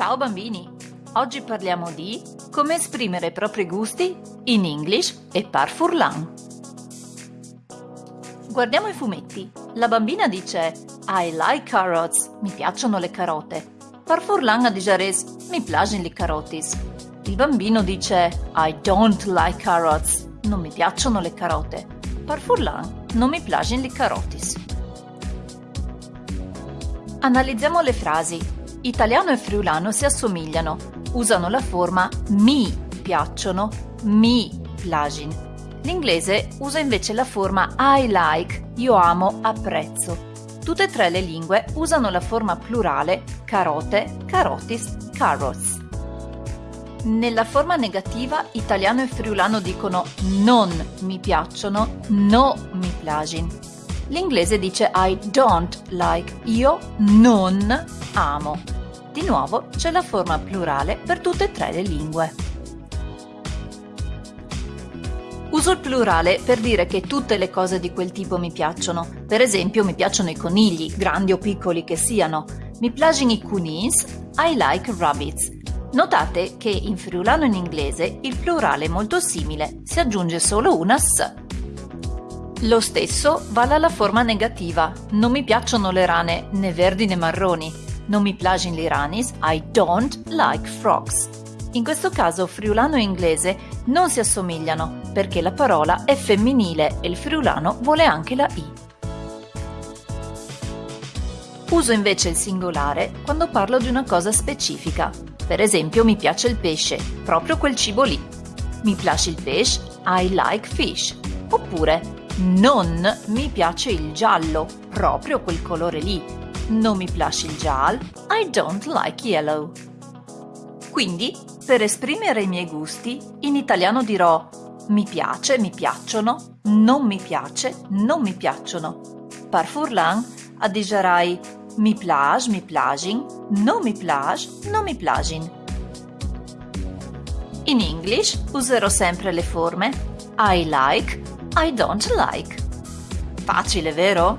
Ciao bambini! Oggi parliamo di come esprimere i propri gusti in English e par furlan. Guardiamo i fumetti. La bambina dice I like carrots, mi piacciono le carote. Par furlan a digeres, mi piacciono le carotis. Il bambino dice I don't like carrots, non mi piacciono le carote. Par furlan, non mi piacciono le carotis. Analizziamo le frasi. Italiano e friulano si assomigliano, usano la forma mi piacciono, mi plagin. L'inglese usa invece la forma I like, io amo, apprezzo. Tutte e tre le lingue usano la forma plurale carote, carotis, carrots. Nella forma negativa italiano e friulano dicono non mi piacciono, no mi plagin. L'inglese dice I don't like, io non amo. Di nuovo c'è la forma plurale per tutte e tre le lingue. Uso il plurale per dire che tutte le cose di quel tipo mi piacciono. Per esempio mi piacciono i conigli, grandi o piccoli che siano. Mi piacciono i cunins, I like rabbits. Notate che in friulano in inglese il plurale è molto simile, si aggiunge solo una s. Lo stesso vale alla forma negativa. Non mi piacciono le rane né verdi né marroni. Non mi piacciono gli ranis, I don't like frogs. In questo caso friulano e inglese non si assomigliano perché la parola è femminile e il friulano vuole anche la i. Uso invece il singolare quando parlo di una cosa specifica. Per esempio mi piace il pesce, proprio quel cibo lì. Mi piace il pesce, I like fish. Oppure non mi piace il giallo, proprio quel colore lì non mi piace il giallo, I don't like yellow. Quindi, per esprimere i miei gusti, in italiano dirò mi piace, mi piacciono, non mi piace, non mi piacciono. Par furlan adigerai mi plage, mi plagin, non mi plage, non mi plagin. In English userò sempre le forme I like, I don't like. Facile, vero?